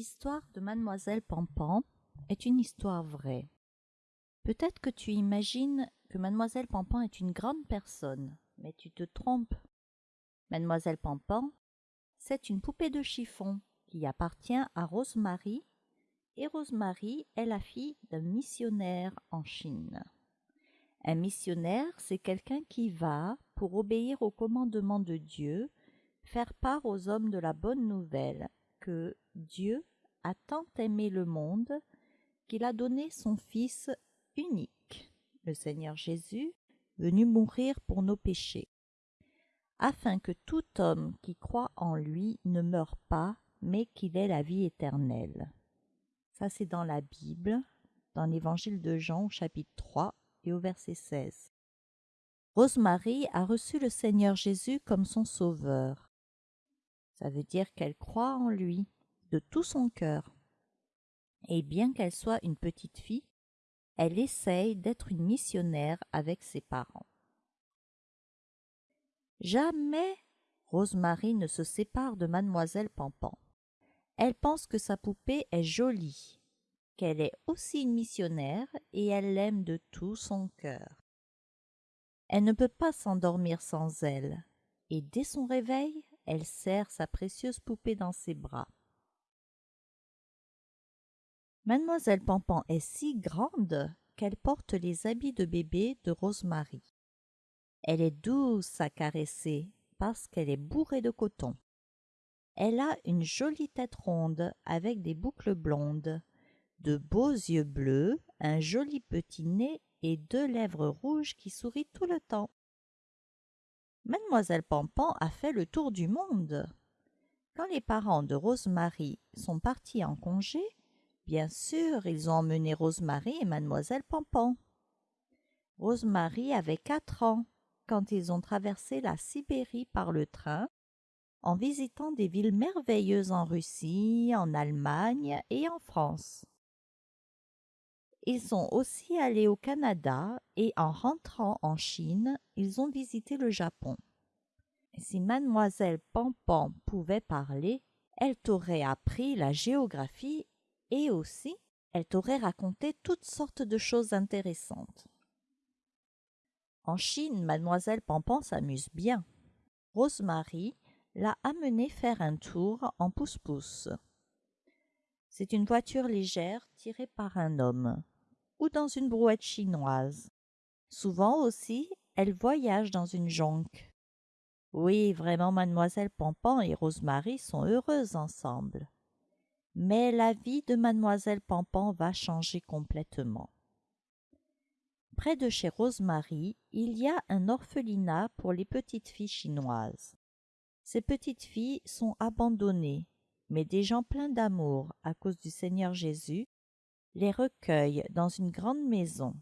L'histoire de Mademoiselle Pampan est une histoire vraie. Peut-être que tu imagines que Mademoiselle Pampan est une grande personne, mais tu te trompes. Mademoiselle Pampan, c'est une poupée de chiffon qui appartient à Rosemary, et Rosemary est la fille d'un missionnaire en Chine. Un missionnaire, c'est quelqu'un qui va, pour obéir au commandement de Dieu, faire part aux hommes de la bonne nouvelle que Dieu a tant aimé le monde qu'il a donné son Fils unique, le Seigneur Jésus, venu mourir pour nos péchés, afin que tout homme qui croit en lui ne meure pas, mais qu'il ait la vie éternelle. Ça, c'est dans la Bible, dans l'Évangile de Jean, au chapitre 3 et au verset 16. Rosemary a reçu le Seigneur Jésus comme son sauveur. Ça veut dire qu'elle croit en lui de tout son cœur. Et bien qu'elle soit une petite fille, elle essaye d'être une missionnaire avec ses parents. Jamais Rosemary ne se sépare de mademoiselle Pampan. Elle pense que sa poupée est jolie, qu'elle est aussi une missionnaire et elle l'aime de tout son cœur. Elle ne peut pas s'endormir sans elle, et dès son réveil, elle serre sa précieuse poupée dans ses bras. Mademoiselle Pampan est si grande qu'elle porte les habits de bébé de Rosemary. Elle est douce à caresser parce qu'elle est bourrée de coton. Elle a une jolie tête ronde avec des boucles blondes, de beaux yeux bleus, un joli petit nez et deux lèvres rouges qui sourient tout le temps. Mademoiselle Pampan a fait le tour du monde. Quand les parents de Rosemary sont partis en congé, bien sûr, ils ont emmené Rosemary et Mademoiselle Pampan. Rosemary avait quatre ans quand ils ont traversé la Sibérie par le train, en visitant des villes merveilleuses en Russie, en Allemagne et en France. Ils sont aussi allés au Canada et en rentrant en Chine, ils ont visité le Japon. Si mademoiselle Pampan pouvait parler, elle t'aurait appris la géographie et aussi elle t'aurait raconté toutes sortes de choses intéressantes. En Chine, mademoiselle Pampan s'amuse bien. Rosemary l'a amenée faire un tour en pousse-pousse. C'est une voiture légère tirée par un homme ou dans une brouette chinoise. Souvent aussi, elle voyage dans une jonque. Oui, vraiment, mademoiselle Pampan et Rosemary sont heureuses ensemble. Mais la vie de mademoiselle Pampan va changer complètement. Près de chez Rosemary, il y a un orphelinat pour les petites filles chinoises. Ces petites filles sont abandonnées, mais des gens pleins d'amour à cause du Seigneur Jésus les recueillent dans une grande maison.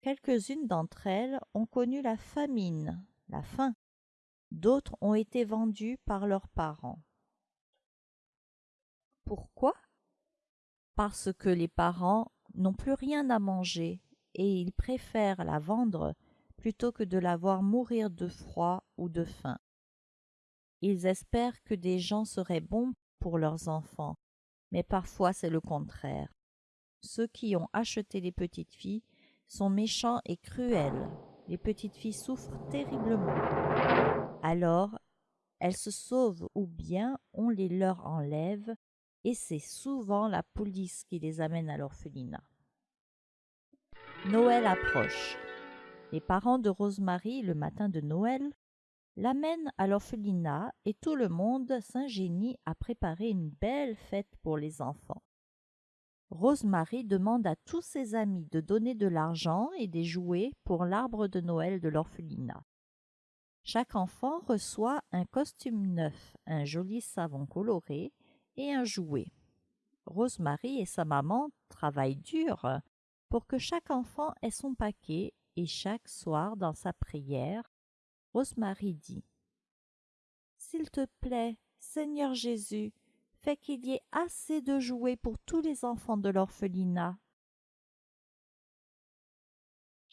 Quelques-unes d'entre elles ont connu la famine, la faim. D'autres ont été vendues par leurs parents. Pourquoi? Parce que les parents n'ont plus rien à manger et ils préfèrent la vendre plutôt que de la voir mourir de froid ou de faim. Ils espèrent que des gens seraient bons pour leurs enfants, mais parfois c'est le contraire ceux qui ont acheté les petites filles sont méchants et cruels. Les petites filles souffrent terriblement. Alors, elles se sauvent ou bien on les leur enlève et c'est souvent la police qui les amène à l'orphelinat. Noël approche. Les parents de Rosemary, le matin de Noël, l'amènent à l'orphelinat et tout le monde s'ingénie à préparer une belle fête pour les enfants. Rosemary demande à tous ses amis de donner de l'argent et des jouets pour l'arbre de Noël de l'orphelinat. Chaque enfant reçoit un costume neuf, un joli savon coloré et un jouet. Rosemary et sa maman travaillent dur pour que chaque enfant ait son paquet et chaque soir dans sa prière, Rosemary dit S'il te plaît, Seigneur Jésus, fait qu'il y ait assez de jouets pour tous les enfants de l'orphelinat.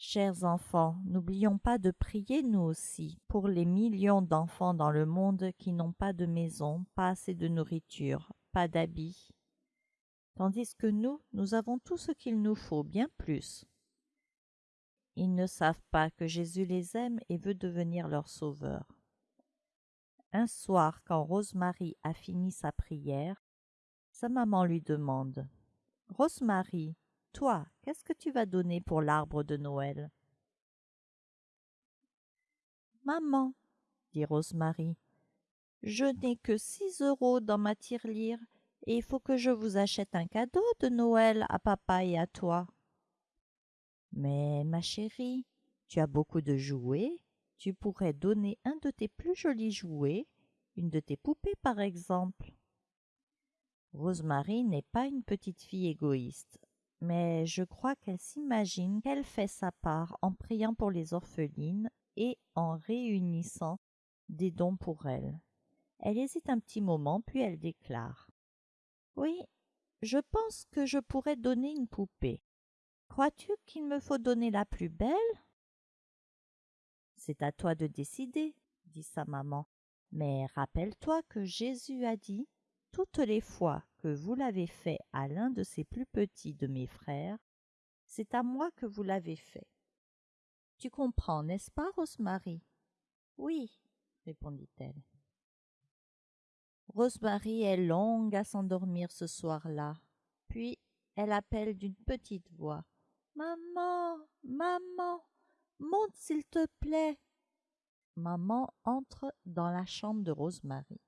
Chers enfants, n'oublions pas de prier nous aussi pour les millions d'enfants dans le monde qui n'ont pas de maison, pas assez de nourriture, pas d'habits tandis que nous, nous avons tout ce qu'il nous faut, bien plus. Ils ne savent pas que Jésus les aime et veut devenir leur sauveur. Un soir, quand Rosemary a fini sa prière, sa maman lui demande Rosemary, toi, qu'est-ce que tu vas donner pour l'arbre de Noël? Maman, dit Rosemary, je n'ai que six euros dans ma tirelire et il faut que je vous achète un cadeau de Noël à papa et à toi. Mais, ma chérie, tu as beaucoup de jouets, tu pourrais donner un de tes plus jolis jouets, une de tes poupées par exemple. Rosemary n'est pas une petite fille égoïste, mais je crois qu'elle s'imagine qu'elle fait sa part en priant pour les orphelines et en réunissant des dons pour elles. Elle hésite un petit moment, puis elle déclare. Oui, je pense que je pourrais donner une poupée. Crois-tu qu'il me faut donner la plus belle? C'est à toi de décider, dit sa maman. Mais rappelle-toi que Jésus a dit Toutes les fois vous l'avez fait à l'un de ces plus petits de mes frères, c'est à moi que vous l'avez fait. Tu comprends, n'est-ce pas, Rosemary? Oui, répondit-elle. Rosemary est longue à s'endormir ce soir-là. Puis elle appelle d'une petite voix. Maman. Maman. Monte s'il te plaît. Maman entre dans la chambre de Rosemary.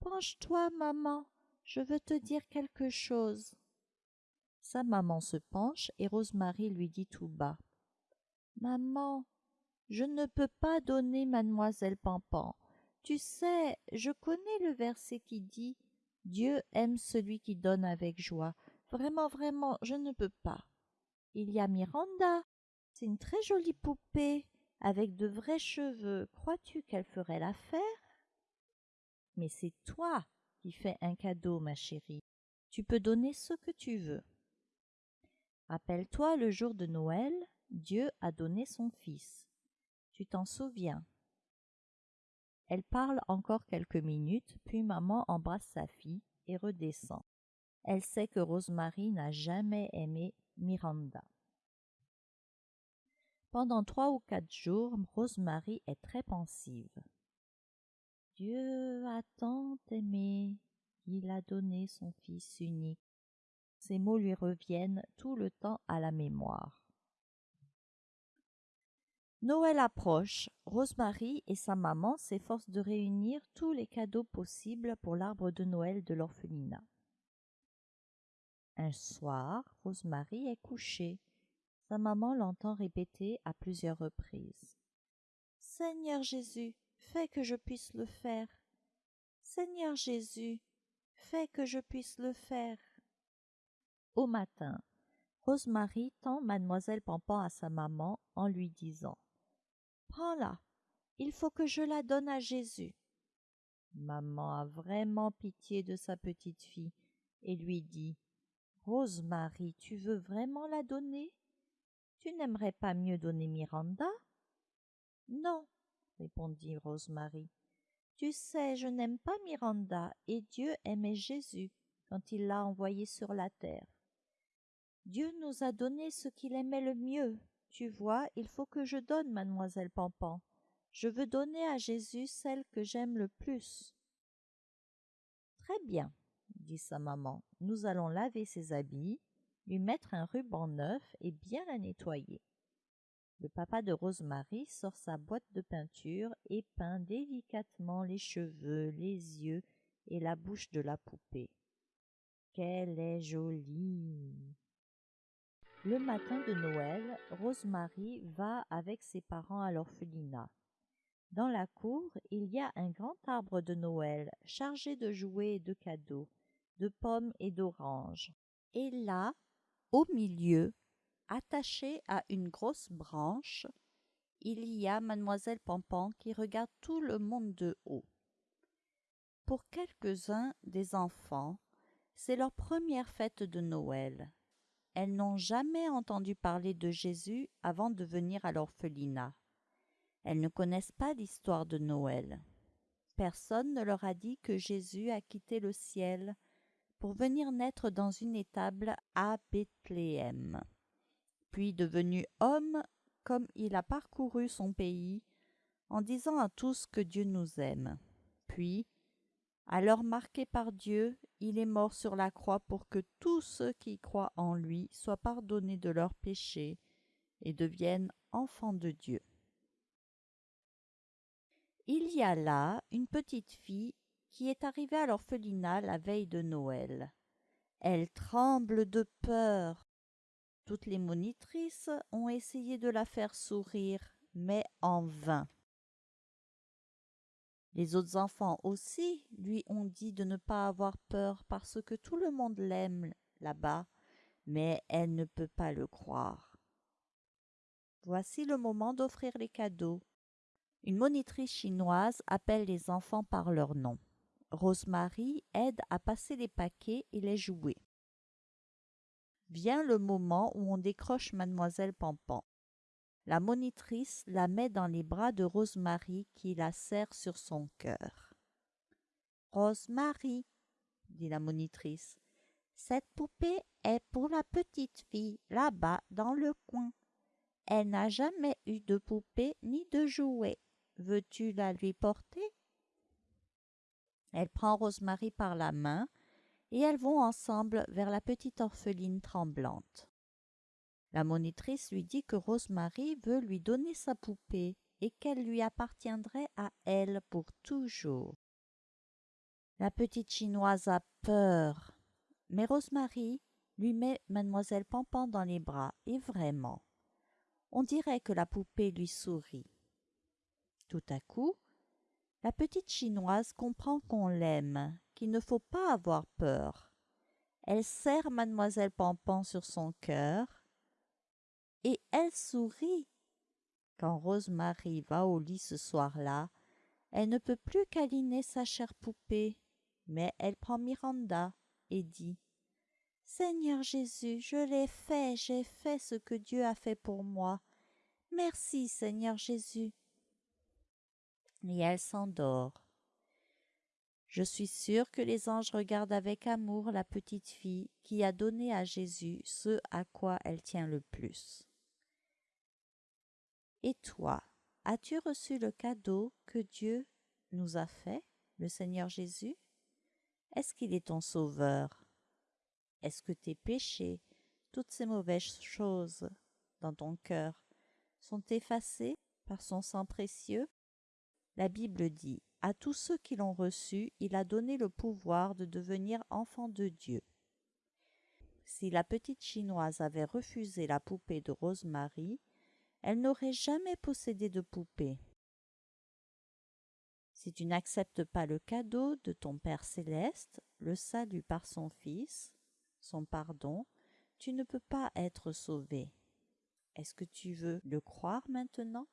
Penche toi, maman. Je veux te dire quelque chose. Sa maman se penche et Rosemary lui dit tout bas. Maman, je ne peux pas donner mademoiselle Pampan. Tu sais, je connais le verset qui dit Dieu aime celui qui donne avec joie. Vraiment, vraiment, je ne peux pas. Il y a Miranda. C'est une très jolie poupée, avec de vrais cheveux. Crois-tu qu'elle ferait l'affaire? Mais c'est toi qui fais un cadeau, ma chérie. Tu peux donner ce que tu veux. Rappelle-toi le jour de Noël, Dieu a donné son Fils. Tu t'en souviens? Elle parle encore quelques minutes, puis maman embrasse sa fille et redescend. Elle sait que Rosemary n'a jamais aimé Miranda. Pendant trois ou quatre jours, Rosemary est très pensive. Dieu a tant aimé qu'il a donné son Fils unique. Ces mots lui reviennent tout le temps à la mémoire. Noël approche. Rosemary et sa maman s'efforcent de réunir tous les cadeaux possibles pour l'arbre de Noël de l'orphelinat. Un soir, Rosemary est couchée. Sa maman l'entend répéter à plusieurs reprises. Seigneur Jésus, fais que je puisse le faire. Seigneur Jésus, fais que je puisse le faire. Au matin, Rosemary tend mademoiselle Pampan à sa maman en lui disant Prends-la. Il faut que je la donne à Jésus. Maman a vraiment pitié de sa petite fille et lui dit Rosemary, tu veux vraiment la donner? Tu n'aimerais pas mieux donner Miranda? Non, répondit Rosemary. Tu sais, je n'aime pas Miranda, et Dieu aimait Jésus quand il l'a envoyé sur la terre. Dieu nous a donné ce qu'il aimait le mieux, tu vois, il faut que je donne, mademoiselle Pampan. Je veux donner à Jésus celle que j'aime le plus. Très bien, dit sa maman. Nous allons laver ses habits, lui mettre un ruban neuf et bien la nettoyer. Le papa de Rosemary sort sa boîte de peinture et peint délicatement les cheveux, les yeux et la bouche de la poupée. Qu'elle est jolie. Le matin de Noël, Rosemary va avec ses parents à l'orphelinat. Dans la cour, il y a un grand arbre de Noël chargé de jouets et de cadeaux, de pommes et d'oranges. Et là, au milieu, attaché à une grosse branche, il y a mademoiselle Pampan qui regarde tout le monde de haut. Pour quelques-uns des enfants, c'est leur première fête de Noël elles n'ont jamais entendu parler de Jésus avant de venir à l'orphelinat. Elles ne connaissent pas l'histoire de Noël. Personne ne leur a dit que Jésus a quitté le ciel pour venir naître dans une étable à Bethléem. Puis devenu homme, comme il a parcouru son pays, en disant à tous que Dieu nous aime. Puis, alors marqué par Dieu, il est mort sur la croix pour que tous ceux qui croient en lui soient pardonnés de leurs péchés et deviennent enfants de Dieu. Il y a là une petite fille qui est arrivée à l'orphelinat la veille de Noël. Elle tremble de peur. Toutes les monitrices ont essayé de la faire sourire, mais en vain. Les autres enfants aussi lui ont dit de ne pas avoir peur parce que tout le monde l'aime là-bas, mais elle ne peut pas le croire. Voici le moment d'offrir les cadeaux. Une monitrice chinoise appelle les enfants par leur nom. Rosemary aide à passer les paquets et les jouets. Vient le moment où on décroche mademoiselle Pampan. La monitrice la met dans les bras de Rosemary qui la serre sur son cœur. Rosemary, dit la monitrice, cette poupée est pour la petite fille là-bas dans le coin. Elle n'a jamais eu de poupée ni de jouet. Veux-tu la lui porter? Elle prend Rosemary par la main et elles vont ensemble vers la petite orpheline tremblante. La monitrice lui dit que Rosemary veut lui donner sa poupée et qu'elle lui appartiendrait à elle pour toujours. La petite chinoise a peur, mais Rosemary lui met mademoiselle Pampan dans les bras, et vraiment, on dirait que la poupée lui sourit. Tout à coup, la petite chinoise comprend qu'on l'aime, qu'il ne faut pas avoir peur. Elle serre mademoiselle Pampan sur son cœur et elle sourit. Quand Rosemary va au lit ce soir-là, elle ne peut plus câliner sa chère poupée, mais elle prend Miranda et dit Seigneur Jésus, je l'ai fait, j'ai fait ce que Dieu a fait pour moi. Merci, Seigneur Jésus. Et elle s'endort. Je suis sûre que les anges regardent avec amour la petite fille qui a donné à Jésus ce à quoi elle tient le plus. Et toi, as-tu reçu le cadeau que Dieu nous a fait, le Seigneur Jésus? Est-ce qu'il est ton sauveur? Est-ce que tes péchés, toutes ces mauvaises choses dans ton cœur, sont effacés par son sang précieux? La Bible dit À tous ceux qui l'ont reçu, il a donné le pouvoir de devenir enfants de Dieu. Si la petite chinoise avait refusé la poupée de Rosemary, elle n'aurait jamais possédé de poupée. Si tu n'acceptes pas le cadeau de ton Père céleste, le salut par son Fils, son pardon, tu ne peux pas être sauvé. Est-ce que tu veux le croire maintenant?